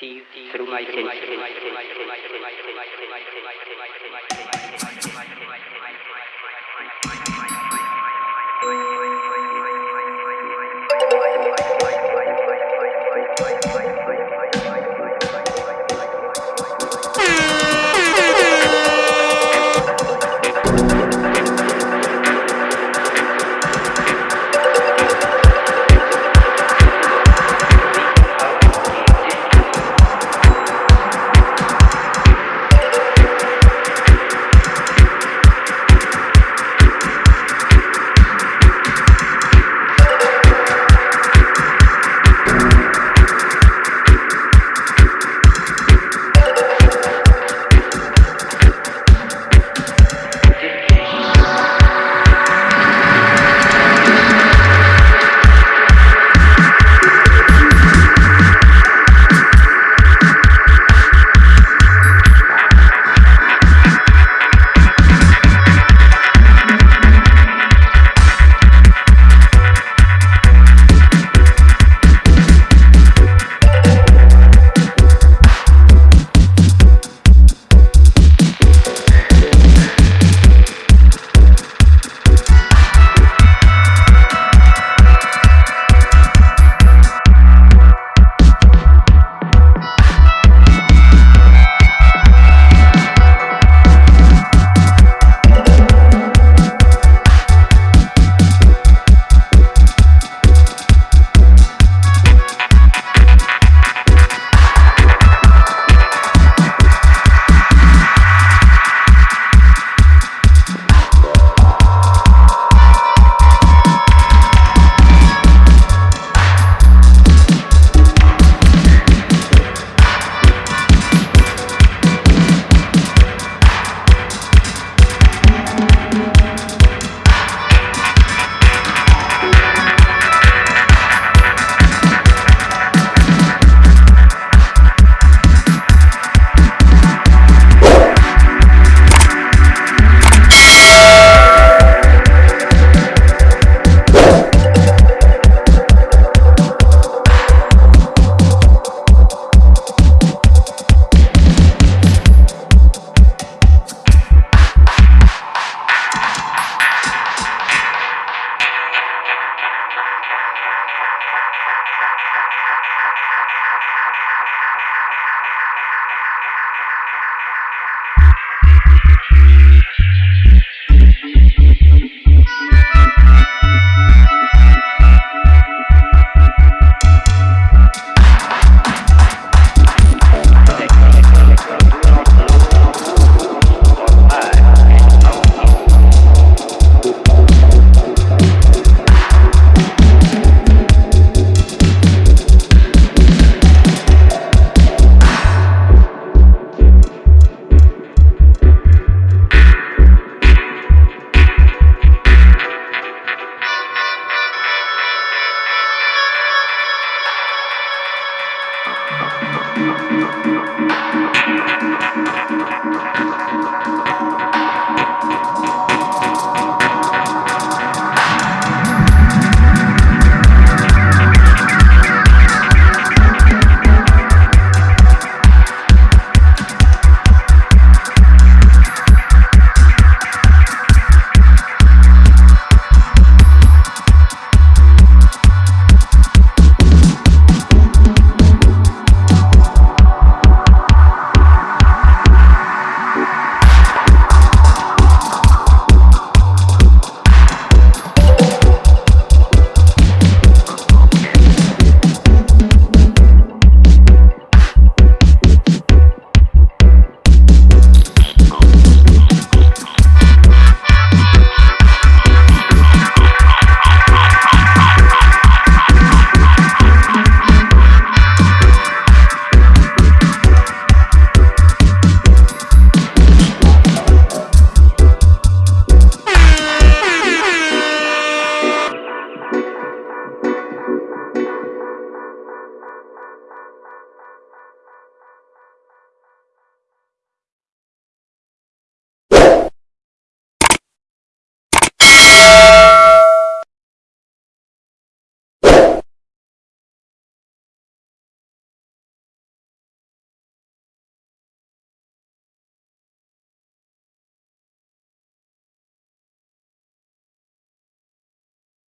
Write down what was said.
through my senses.